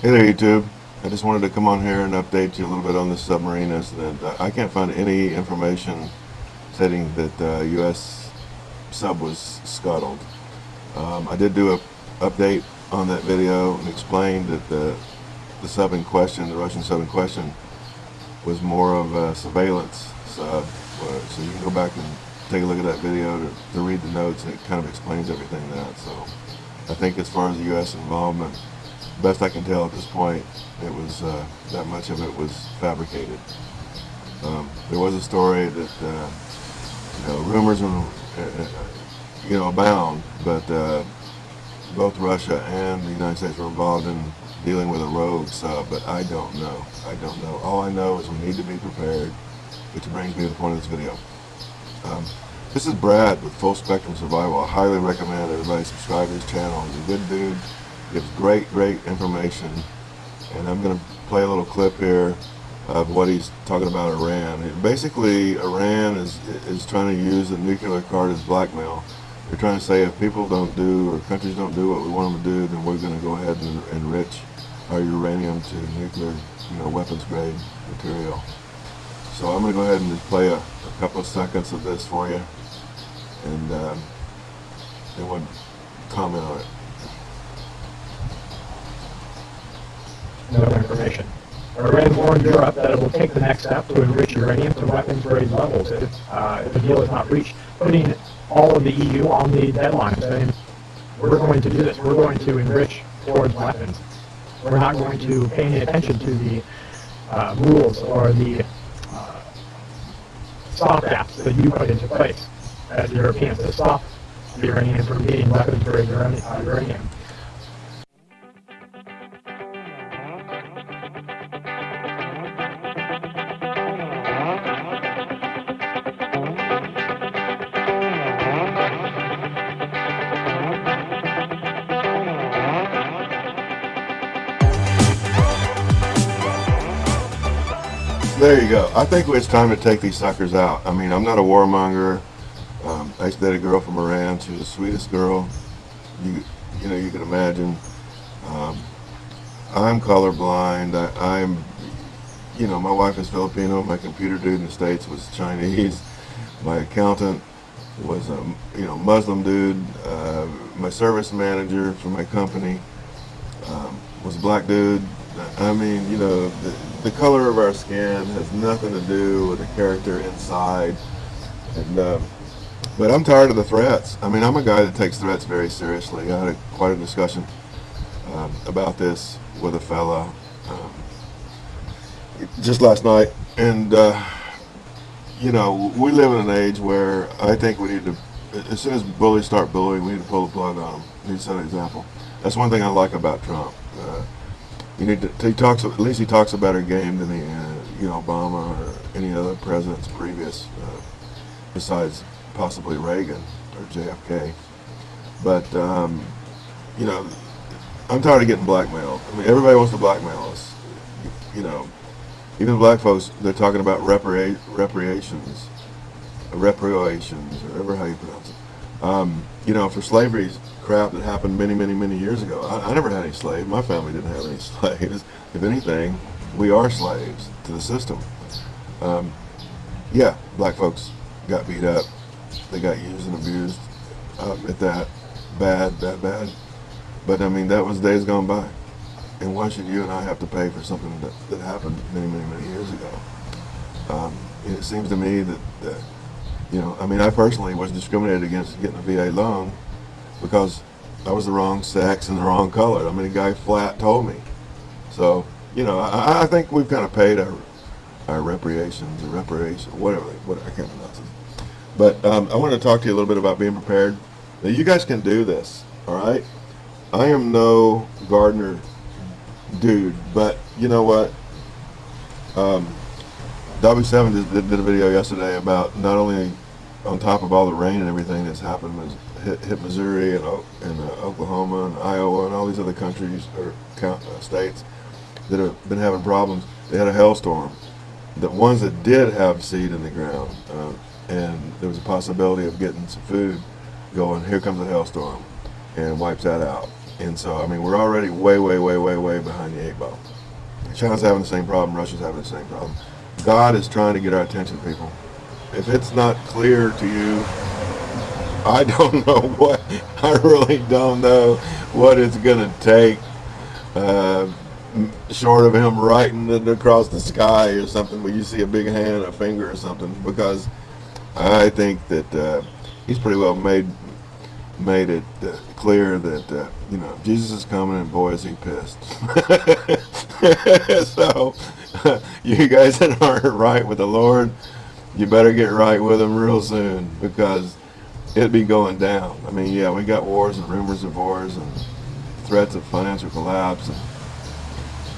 Hey there, YouTube. I just wanted to come on here and update you a little bit on this submarine incident. I can't find any information stating that the uh, U.S. sub was scuttled. Um, I did do a update on that video and explained that the, the sub in question, the Russian sub in question, was more of a surveillance sub. So you can go back and take a look at that video to, to read the notes and it kind of explains everything that. So I think as far as the U.S. involvement, best I can tell at this point, it was uh, that much of it was fabricated. Um, there was a story that uh, you know rumors and uh, you know abound, but uh, both Russia and the United States were involved in dealing with a rogue sub. But I don't know. I don't know. All I know is we need to be prepared, which brings me to the point of this video. Um, this is Brad with Full Spectrum Survival. I highly recommend everybody subscribe to his channel. He's a good dude gives great, great information. And I'm going to play a little clip here of what he's talking about Iran. Basically, Iran is, is trying to use the nuclear card as blackmail. They're trying to say if people don't do, or countries don't do what we want them to do, then we're going to go ahead and enrich our uranium to nuclear, you know, weapons grade material. So I'm going to go ahead and just play a, a couple of seconds of this for you, and um, then we'll comment on it. no information. Iran warned Europe that it will take the next step to enrich uranium to weapons grade levels if, uh, if the deal is not reached, putting all of the EU on the deadline, saying, we're going to do this, we're going to enrich towards weapons. We're not going to pay any attention to the uh, rules or the uh, stop gaps that you put into place as Europeans to stop the Iranians from getting weapons grade uranium. There you go. I think it's time to take these suckers out. I mean, I'm not a warmonger. Um, I used to date a girl from Iran. She was the sweetest girl you you know you can imagine. Um, I'm colorblind. I, I'm, you know, my wife is Filipino. My computer dude in the States was Chinese. My accountant was a you know Muslim dude. Uh, my service manager for my company um, was a black dude. I mean, you know, the, the color of our skin has nothing to do with the character inside. And uh, but I'm tired of the threats. I mean, I'm a guy that takes threats very seriously. I had a, quite a discussion um, about this with a fella um, just last night, and uh, you know, we live in an age where I think we need to, as soon as bullies start bullying, we need to pull the plug on them. We need to set an example. That's one thing I like about Trump. Uh, you need to, he talks, at least he talks a better game than the, uh, you know, Obama or any other presidents previous, uh, besides possibly Reagan or JFK. But, um, you know, I'm tired of getting blackmailed. I mean, everybody wants to blackmail us. You know, even black folks, they're talking about repara reparations, reparations, or whatever how you pronounce it. Um, you know, for slavery crap that happened many, many, many years ago. I, I never had any slaves. My family didn't have any slaves. If anything, we are slaves to the system. Um, yeah, black folks got beat up. They got used and abused um, at that. Bad, bad, bad. But I mean, that was days gone by. And why should you and I have to pay for something that, that happened many, many, many years ago? Um, it seems to me that, that you know, I mean, I personally was discriminated against getting a VA loan because I was the wrong sex and the wrong color. I mean, a guy flat told me. So, you know, I, I think we've kind of paid our, our reparations or whatever, what, I can't pronounce it. But um, I want to talk to you a little bit about being prepared. Now, you guys can do this, all right? I am no gardener dude, but you know what? Um, W7 did, did a video yesterday about not only on top of all the rain and everything that's happened, hit, hit Missouri and, and uh, Oklahoma and Iowa and all these other countries or uh, states that have been having problems. They had a hailstorm. The ones that did have seed in the ground uh, and there was a possibility of getting some food going, here comes a hailstorm and wipes that out. And so, I mean, we're already way, way, way, way, way behind the eight ball. China's having the same problem. Russia's having the same problem. God is trying to get our attention, people. If it's not clear to you, I don't know what, I really don't know what it's going to take, uh, short of him writing it across the sky or something, where you see a big hand, a finger or something, because I think that uh, he's pretty well made made it uh, clear that uh, you know Jesus is coming and boy is he pissed. so you guys that aren't right with the Lord, you better get right with him real soon because it'd be going down. I mean, yeah, we got wars and rumors of wars and threats of financial collapse and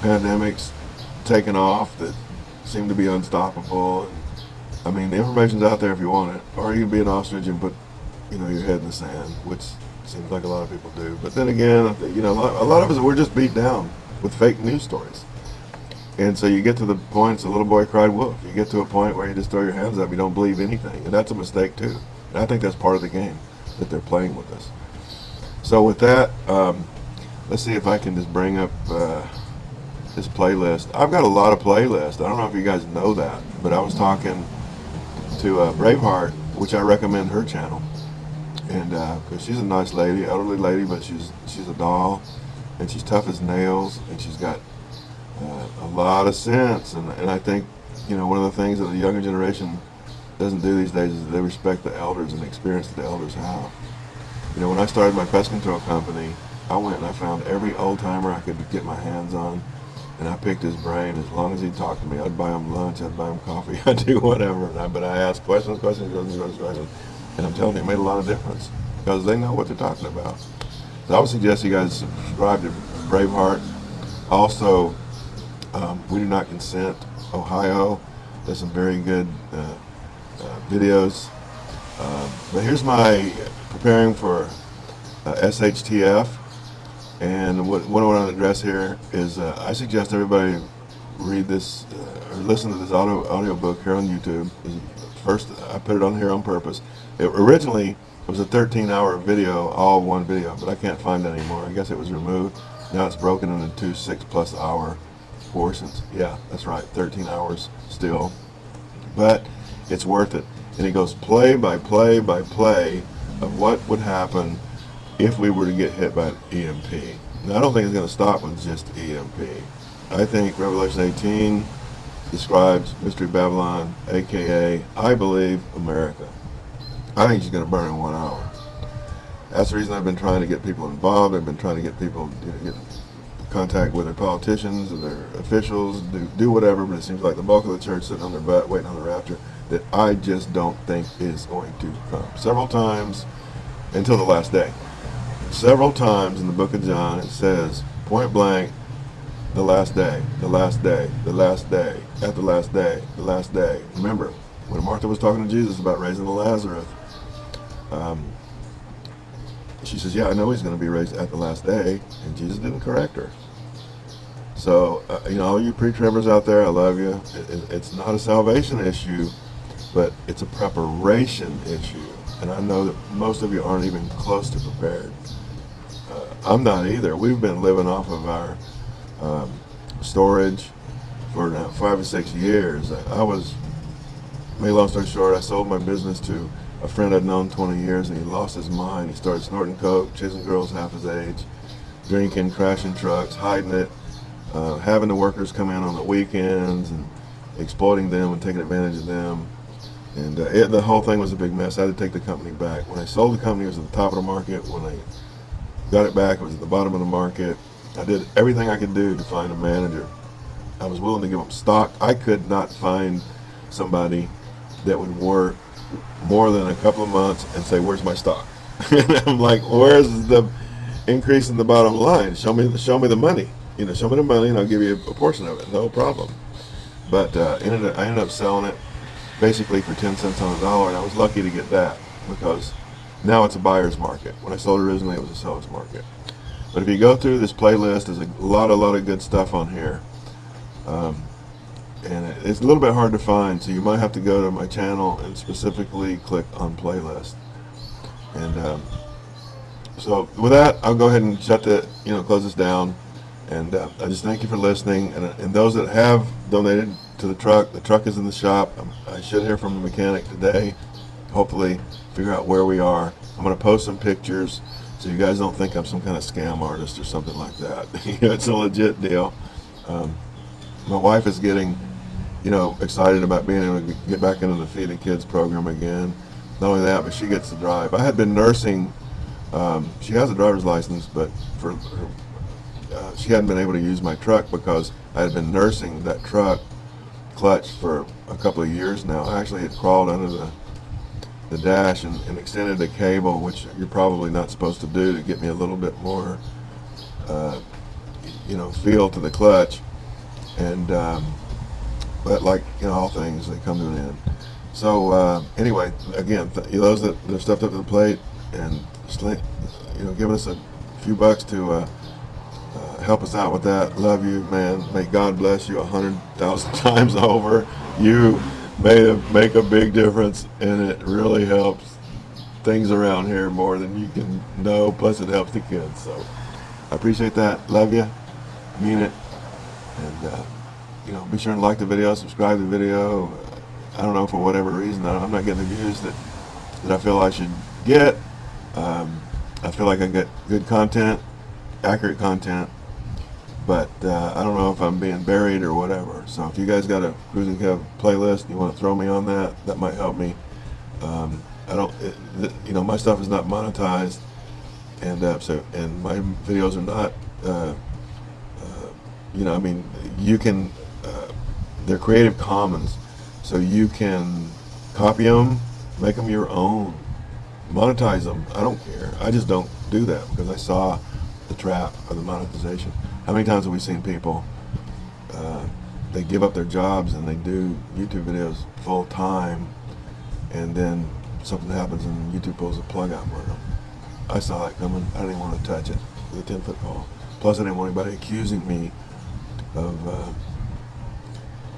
pandemics taking off that seem to be unstoppable. And, I mean, the information's out there if you want it, or you can be an ostrich and put you know, your head in the sand, which seems like a lot of people do. But then again, you know, a lot, a lot of us, we're just beat down with fake news stories. And so you get to the point, the little boy cried wolf. You get to a point where you just throw your hands up, you don't believe anything. And that's a mistake too. And I think that's part of the game that they're playing with us. So with that, um, let's see if I can just bring up uh, this playlist. I've got a lot of playlists. I don't know if you guys know that, but I was talking to uh, Braveheart, which I recommend her channel and because uh, she's a nice lady, elderly lady, but she's she's a doll, and she's tough as nails, and she's got uh, a lot of sense, and and I think you know one of the things that the younger generation doesn't do these days is they respect the elders and the experience that the elders have. You know, when I started my pest control company, I went and I found every old timer I could get my hands on, and I picked his brain. As long as he talked to me, I'd buy him lunch, I'd buy him coffee, I'd do whatever. I, but I asked questions, questions, questions, questions, questions. And I'm telling you, it made a lot of difference because they know what they're talking about. So I would suggest you guys subscribe to Braveheart. Also, um, We Do Not Consent, Ohio. There's some very good uh, uh, videos. Uh, but here's my preparing for uh, SHTF. And what, what I want to address here is uh, I suggest everybody read this uh, or listen to this audio, audio book here on YouTube. First, I put it on here on purpose. It originally was a 13 hour video, all one video, but I can't find it anymore. I guess it was removed. Now it's broken into two six plus hour portions. Yeah, that's right, 13 hours still. But it's worth it. And he goes play by play by play of what would happen if we were to get hit by an EMP. Now, I don't think it's going to stop with just EMP. I think Revelation 18 describes Mystery Babylon, aka, I believe, America. I think she's going to burn in one hour. That's the reason I've been trying to get people involved. I've been trying to get people you know, get contact with their politicians their officials, do, do whatever, but it seems like the bulk of the church sitting on their butt waiting on the rapture that I just don't think is going to come. Several times until the last day. Several times in the book of John it says, point blank, the last day, the last day, the last day, at the last day, the last day. Remember, when Martha was talking to Jesus about raising the Lazarus, um, she says, yeah, I know he's going to be raised at the last day. And Jesus didn't correct her. So, uh, you know, all you pre-tribbers out there, I love you. It, it, it's not a salvation issue, but it's a preparation issue. And I know that most of you aren't even close to prepared. Uh, I'm not either. We've been living off of our um, storage for now five or six years. I, was, make long story short, I sold my business to a friend I'd known 20 years and he lost his mind. He started snorting coke, chasing girls half his age, drinking, crashing trucks, hiding it, uh, having the workers come in on the weekends and exploiting them and taking advantage of them. And uh, it, the whole thing was a big mess. I had to take the company back. When I sold the company, it was at the top of the market. When I got it back, it was at the bottom of the market. I did everything I could do to find a manager. I was willing to give them stock. I could not find somebody that would work more than a couple of months and say, "Where's my stock?" and I'm like, "Where's the increase in the bottom line? Show me, show me the money. You know, show me the money, and I'll give you a portion of it. No problem." But uh, ended up, I ended up selling it basically for 10 cents on the dollar, and I was lucky to get that because now it's a buyer's market. When I sold originally, it was a seller's market. But if you go through this playlist, there's a lot, a lot of good stuff on here. Um, and it's a little bit hard to find so you might have to go to my channel and specifically click on playlist and um, so with that, I'll go ahead and shut the, you know, close this down. And uh, I just thank you for listening. And, and those that have donated to the truck, the truck is in the shop. Um, I should hear from a mechanic today. Hopefully, figure out where we are. I'm going to post some pictures so you guys don't think I'm some kind of scam artist or something like that. it's a legit deal. Um, my wife is getting, you know, excited about being able to get back into the Feeding Kids program again. Not only that, but she gets to drive. I had been nursing. Um, she has a driver's license, but for her, uh, she hadn't been able to use my truck because I had been nursing that truck clutch for a couple of years now. I actually had crawled under the the dash and, and extended the cable, which you're probably not supposed to do to get me a little bit more, uh, you know, feel to the clutch. And um, but like know, all things they come to an end. So uh, anyway, again, th- those that stepped up to the plate and you know, giving us a few bucks to uh, uh, help us out with that. Love you, man. May God bless you a hundred thousand times over. You made a, make a big difference, and it really helps things around here more than you can know. Plus, it helps the kids. So I appreciate that. Love you. Mean it. And uh, you know, be sure to like the video, subscribe to the video. I don't know for whatever reason I'm not getting the views that that I feel I should get. Um, I feel like I get good content, accurate content, but uh, I don't know if I'm being buried or whatever. So if you guys got a Cruising Kev playlist, you want to throw me on that, that might help me. Um, I don't, it, you know, my stuff is not monetized, and uh, so and my videos are not, uh, uh, you know, I mean, you can, uh, they're Creative Commons, so you can copy them, make them your own, monetize them. I don't care. I just don't do that because I saw the trap of the monetization. How many times have we seen people? Uh, they give up their jobs and they do YouTube videos full time, and then something happens and YouTube pulls a plug out for them. I saw that coming. I didn't want to touch it with a ten foot pole. Plus, I didn't want anybody accusing me of, uh,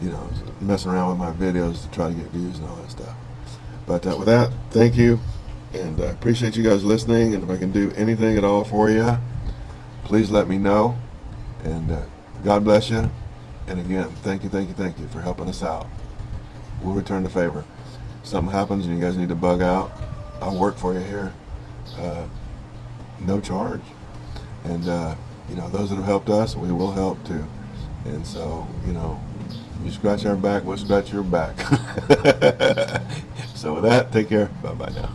you know, messing around with my videos to try to get views and all that stuff. But uh, with that, thank you, and I appreciate you guys listening. And if I can do anything at all for you, please let me know. And uh, God bless you. And again, thank you, thank you, thank you for helping us out. We'll return the favor. Something happens and you guys need to bug out, I'll work for you here. Uh, no charge. And, uh, you know, those that have helped us, we will help too. And so, you know, you scratch our back, we'll scratch your back. so with that, take care. Bye-bye now.